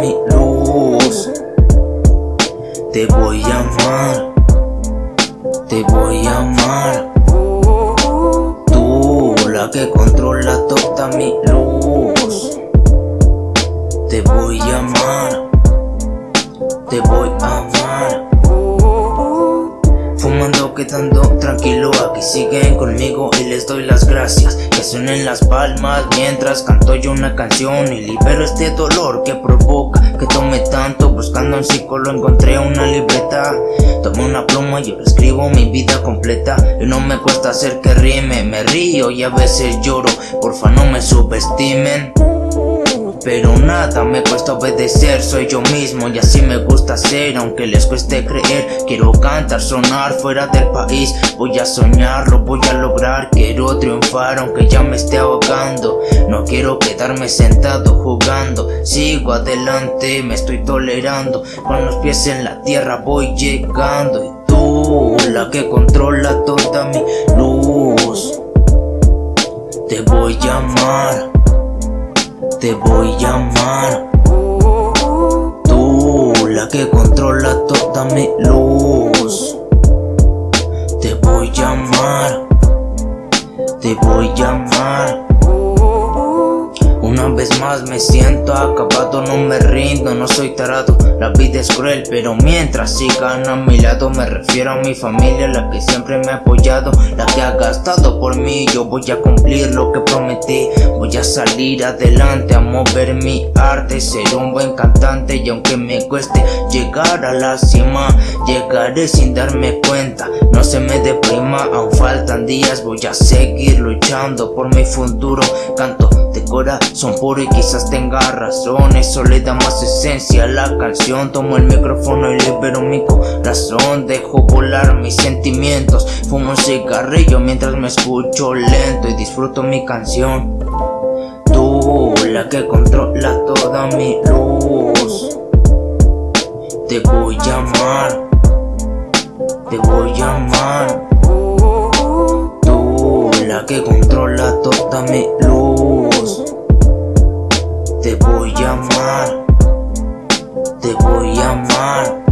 mi luz. Te voy a amar, te voy a amar. Tú, la que controla toda mi luz. Te voy a amar, te voy a amar. Quedando tranquilo, aquí siguen conmigo y les doy las gracias. Que suenen las palmas mientras canto yo una canción Y libero este dolor que provoca que tome tanto. Buscando un psicólogo encontré una libreta. Tomo una pluma y yo escribo mi vida completa. Y no me cuesta hacer que rime, me río y a veces lloro. Porfa no me subestimen pero nada me cuesta obedecer, soy yo mismo y así me gusta ser. Aunque les cueste creer, quiero cantar, sonar fuera del país. Voy a soñarlo, voy a lograr, quiero triunfar aunque ya me esté ahogando. No quiero quedarme sentado jugando, sigo adelante, me estoy tolerando. Con los pies en la tierra voy llegando Y tú, la que controla toda mi luz. Te voy a amar te voy a amar Tú, la que controla toda mi luz me siento acabado, no me rindo, no soy tarado. La vida es cruel, pero mientras sigan a mi lado Me refiero a mi familia, la que siempre me ha apoyado La que ha gastado por mí, yo voy a cumplir lo que prometí. Voy a salir adelante, a mover mi arte Ser un buen cantante y aunque me cueste llegar a la cima Llegaré sin darme cuenta, no se me deprima Aún faltan días, voy a seguir luchando por mi futuro. Canto de corazón puro y quizás tenga razón. Eso le da más esencia a la canción. Tomo el micrófono y libero mi corazón. Dejo volar mis sentimientos. Fumo un cigarrillo mientras me escucho lento Y disfruto mi canción. Tú, la que controla toda mi luz. Te voy a amar. Te voy a amar que controla toda mi luz. Te voy a amar Te voy a amar